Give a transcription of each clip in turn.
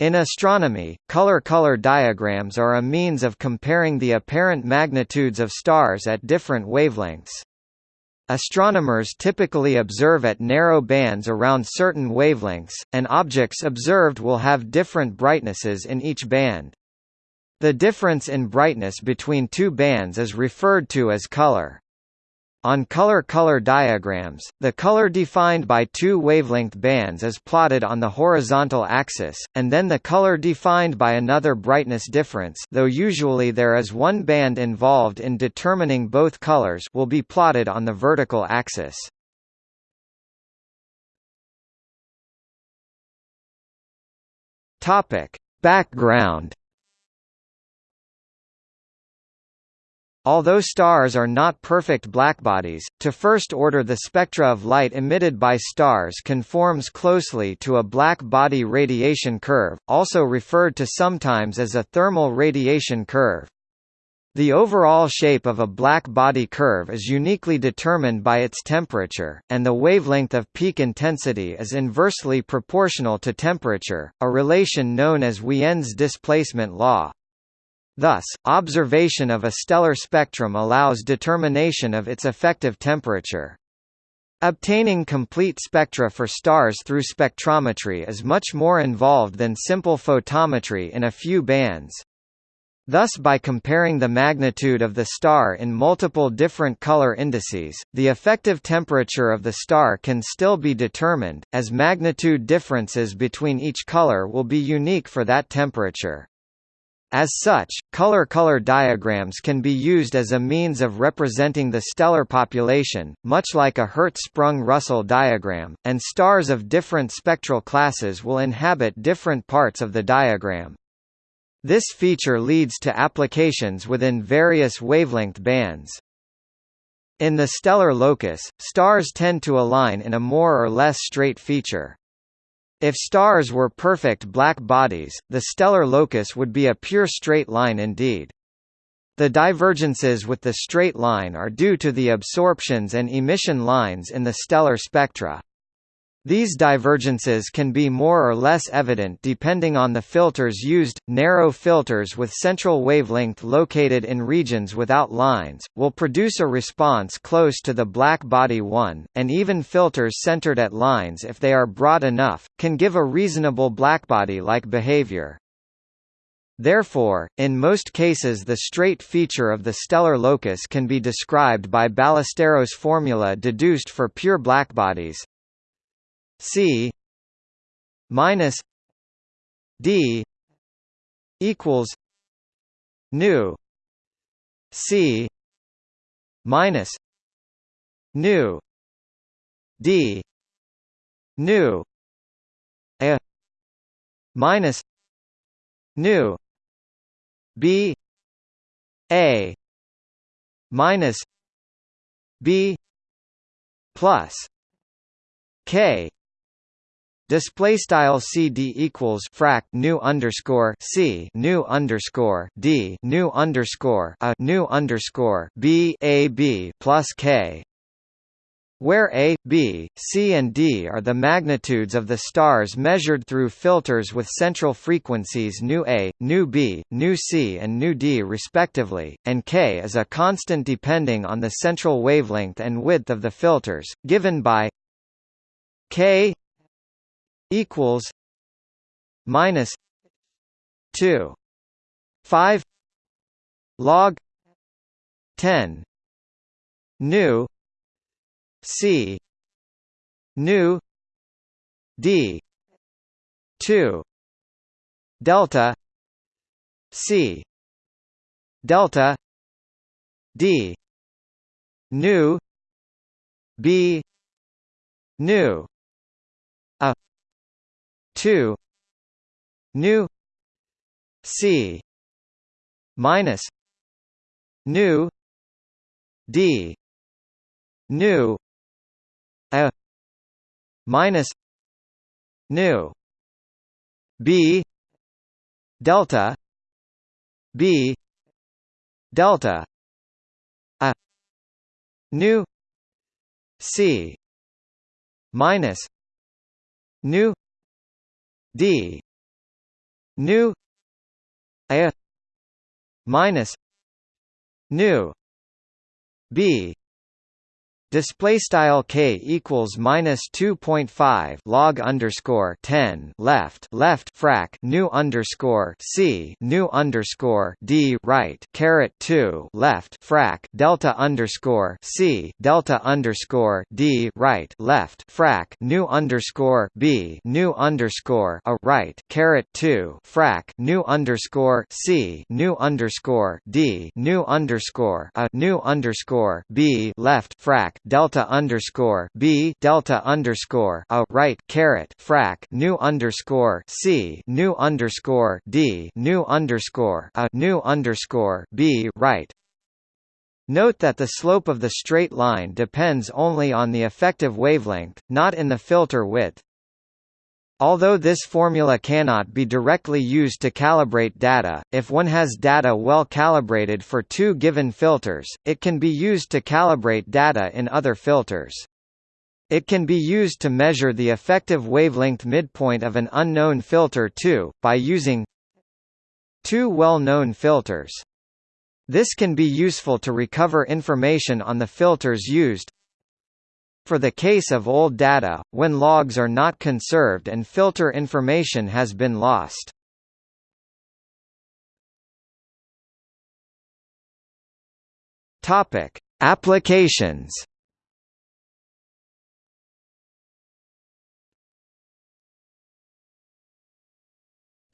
In astronomy, color-color diagrams are a means of comparing the apparent magnitudes of stars at different wavelengths. Astronomers typically observe at narrow bands around certain wavelengths, and objects observed will have different brightnesses in each band. The difference in brightness between two bands is referred to as color. On color-color diagrams, the color defined by two wavelength bands is plotted on the horizontal axis, and then the color defined by another brightness difference though usually there is one band involved in determining both colors will be plotted on the vertical axis. Background Although stars are not perfect blackbodies, to first order the spectra of light emitted by stars conforms closely to a black body radiation curve, also referred to sometimes as a thermal radiation curve. The overall shape of a black body curve is uniquely determined by its temperature, and the wavelength of peak intensity is inversely proportional to temperature, a relation known as Wien's displacement law. Thus, observation of a stellar spectrum allows determination of its effective temperature. Obtaining complete spectra for stars through spectrometry is much more involved than simple photometry in a few bands. Thus by comparing the magnitude of the star in multiple different color indices, the effective temperature of the star can still be determined, as magnitude differences between each color will be unique for that temperature. As such, color-color diagrams can be used as a means of representing the stellar population, much like a Hertzsprung-Russell diagram, and stars of different spectral classes will inhabit different parts of the diagram. This feature leads to applications within various wavelength bands. In the stellar locus, stars tend to align in a more or less straight feature. If stars were perfect black bodies, the stellar locus would be a pure straight line indeed. The divergences with the straight line are due to the absorptions and emission lines in the stellar spectra. These divergences can be more or less evident depending on the filters used. Narrow filters with central wavelength located in regions without lines will produce a response close to the black body one, and even filters centered at lines if they are broad enough can give a reasonable blackbody-like behavior. Therefore, in most cases the straight feature of the stellar locus can be described by Ballesteros' formula deduced for pure blackbodies C minus D equals nu C minus nu D nu a minus nu B a minus B plus K Display style CD equals frac nu underscore C nu underscore D nu underscore a nu underscore B A B plus K where A, B, C and D are the magnitudes of the stars measured through filters with central frequencies nu A, nu B, nu C and nu D respectively, and K is a constant depending on the central wavelength and width of the filters, given by K equals minus 2 5 log 10 nu c nu d 2 delta c delta d nu b nu a 2 nu c minus nu d nu a minus nu b delta b delta a nu c minus nu D. Nu. A. Minus. Nu. B Display style k equals minus two point five log underscore ten left left frac nu underscore c nu underscore d right caret two left frac delta underscore c delta underscore d right left frac nu underscore b nu underscore a right caret two frac nu underscore c nu underscore d nu underscore a nu underscore b left frac delta underscore b delta underscore a right caret frac nu underscore c nu underscore d nu underscore a nu underscore b right. Note that the slope of the straight line depends only on the effective wavelength, not in the filter width. Although this formula cannot be directly used to calibrate data, if one has data well calibrated for two given filters, it can be used to calibrate data in other filters. It can be used to measure the effective wavelength midpoint of an unknown filter too, by using two well-known filters. This can be useful to recover information on the filters used, for the case of old data, when logs are not conserved and filter information has been lost. Topic: Applications.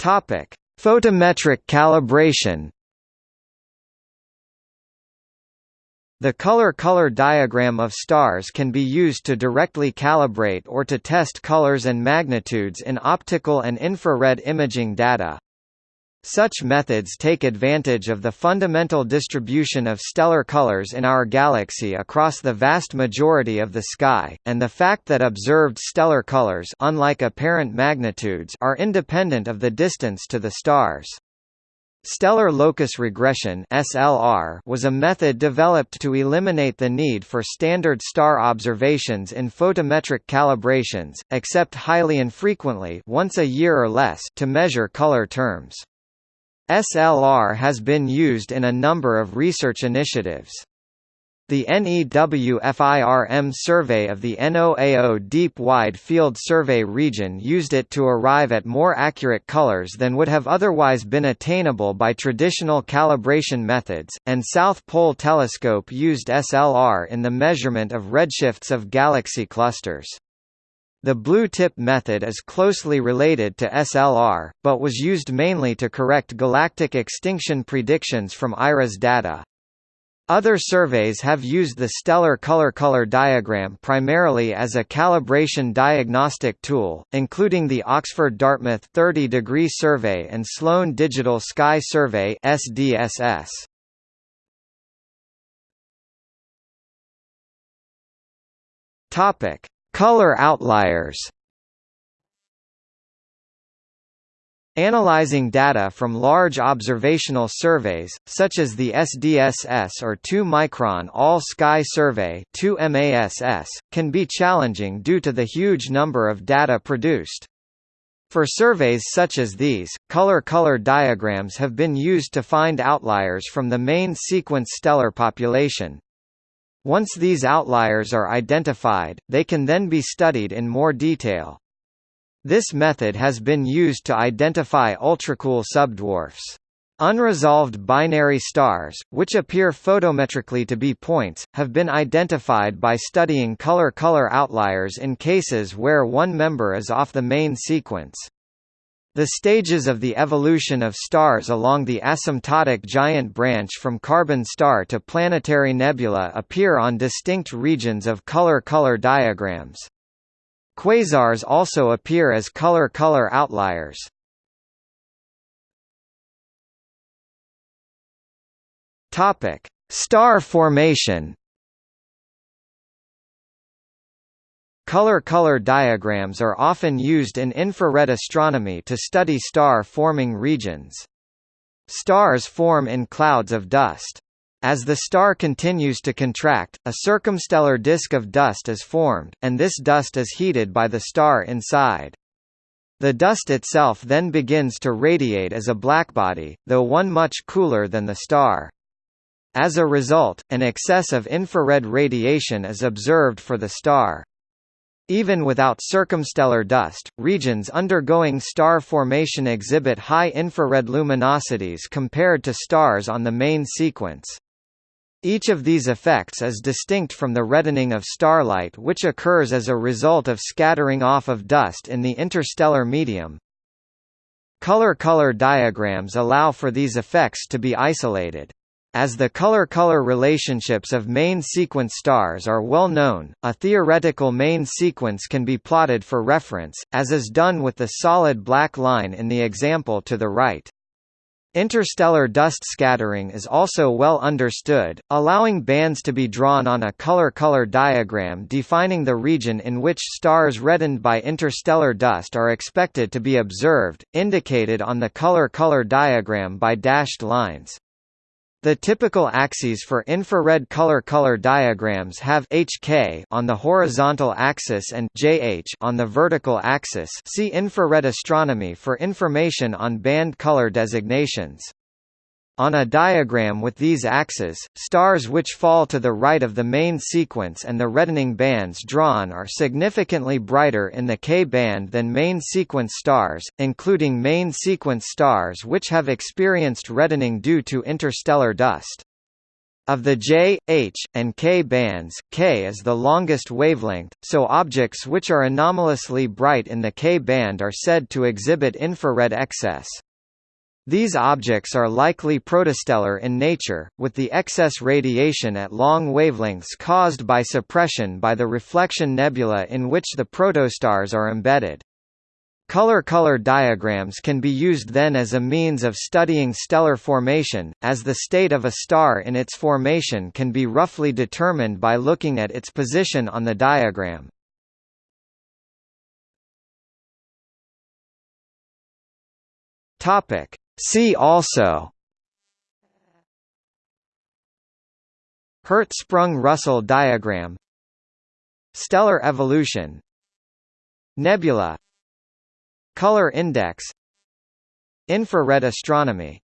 Topic: Photometric calibration. The color-color diagram of stars can be used to directly calibrate or to test colors and magnitudes in optical and infrared imaging data. Such methods take advantage of the fundamental distribution of stellar colors in our galaxy across the vast majority of the sky, and the fact that observed stellar colors unlike apparent magnitudes are independent of the distance to the stars. Stellar locus regression (SLR) was a method developed to eliminate the need for standard star observations in photometric calibrations, except highly infrequently, once a year or less, to measure color terms. SLR has been used in a number of research initiatives. The NEWFIRM survey of the NOAO Deep Wide Field Survey region used it to arrive at more accurate colors than would have otherwise been attainable by traditional calibration methods, and South Pole Telescope used SLR in the measurement of redshifts of galaxy clusters. The blue tip method is closely related to SLR, but was used mainly to correct galactic extinction predictions from IRAS data. Other surveys have used the stellar color-color diagram primarily as a calibration diagnostic tool, including the Oxford-Dartmouth 30-degree survey and Sloan Digital Sky Survey SDSS. Topic: Color outliers. Analyzing data from large observational surveys, such as the SDSS or 2-micron All-Sky Survey 2MASS, can be challenging due to the huge number of data produced. For surveys such as these, color-color diagrams have been used to find outliers from the main sequence stellar population. Once these outliers are identified, they can then be studied in more detail. This method has been used to identify ultracool subdwarfs. Unresolved binary stars, which appear photometrically to be points, have been identified by studying color-color outliers in cases where one member is off the main sequence. The stages of the evolution of stars along the asymptotic giant branch from carbon star to planetary nebula appear on distinct regions of color-color diagrams. Quasars also appear as color-color outliers. Topic: Star formation. Color-color diagrams are often used in infrared astronomy to study star-forming regions. Stars form in clouds of dust. As the star continues to contract, a circumstellar disk of dust is formed, and this dust is heated by the star inside. The dust itself then begins to radiate as a blackbody, though one much cooler than the star. As a result, an excess of infrared radiation is observed for the star. Even without circumstellar dust, regions undergoing star formation exhibit high infrared luminosities compared to stars on the main sequence. Each of these effects is distinct from the reddening of starlight which occurs as a result of scattering off of dust in the interstellar medium. Color-color diagrams allow for these effects to be isolated. As the color-color relationships of main sequence stars are well known, a theoretical main sequence can be plotted for reference, as is done with the solid black line in the example to the right. Interstellar dust scattering is also well understood, allowing bands to be drawn on a color-color diagram defining the region in which stars reddened by interstellar dust are expected to be observed, indicated on the color-color diagram by dashed lines. The typical axes for infrared color-color diagrams have HK on the horizontal axis and JH on the vertical axis. See infrared astronomy for information on band color designations. On a diagram with these axes, stars which fall to the right of the main sequence and the reddening bands drawn are significantly brighter in the K-band than main sequence stars, including main sequence stars which have experienced reddening due to interstellar dust. Of the J, H, and K bands, K is the longest wavelength, so objects which are anomalously bright in the K band are said to exhibit infrared excess. These objects are likely protostellar in nature, with the excess radiation at long wavelengths caused by suppression by the reflection nebula in which the protostars are embedded. Color-color diagrams can be used then as a means of studying stellar formation, as the state of a star in its formation can be roughly determined by looking at its position on the diagram. Topic: See also. Hertzsprung-Russell diagram. Stellar evolution. Nebula. Color index. Infrared astronomy